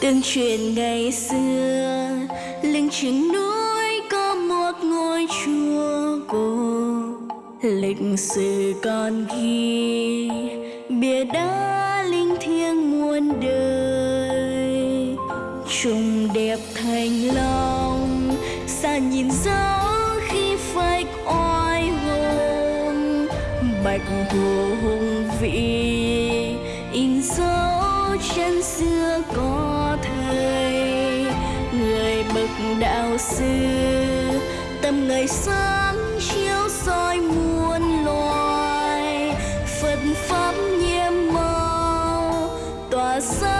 Tương truyền ngày xưa, Lưng chừng núi có một ngôi chùa cổ. Lịch sử còn ghi, Bia đá linh thiêng muôn đời. Trùng đẹp thành long, Xa nhìn dấu khi phách oai hùng. Bạch hồ hùng vĩ, In dấu chân xưa còn đạo sư. Tâm người sáng chiếu soi muôn loài. Phật pháp nhiệm màu Tỏa sáng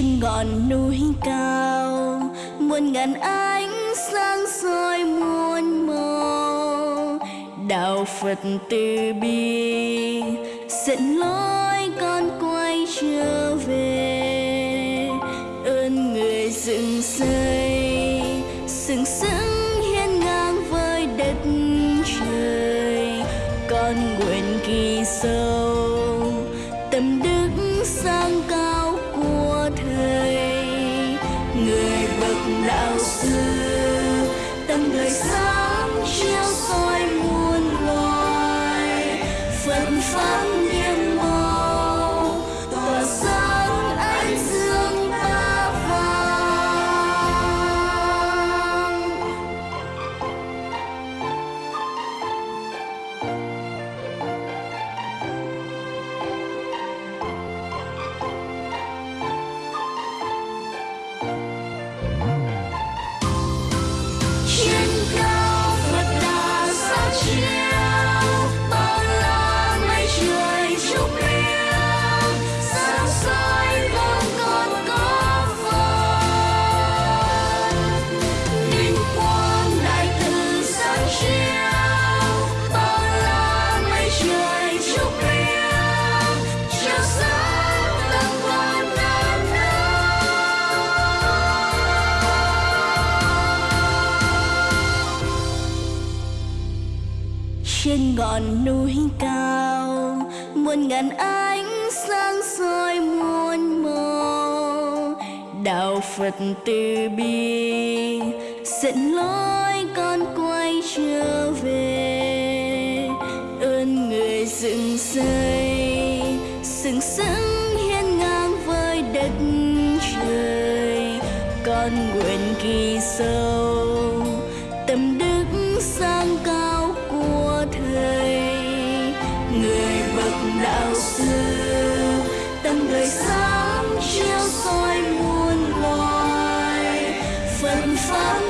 trên ngọn núi cao, muôn ngàn ánh sáng soi muôn màu. Đạo phật từ bi, dẫn lối con quay trở về. Ơn người dựng xây, sừng sững hiên ngang với đất trời. Con nguyện kỳ sâu, tâm đức sang cao. Phật trên ngọn núi cao, muôn ngàn ánh sáng soi muôn màu. Đạo phật từ bi, dẫn lối con quay trở về. Ơn người dựng xây, sừng sững hiên ngang với đất trời. Con nguyện kỳ sâu đạo sư. Tâm đời sáng chiếu soi muôn loài phật pháp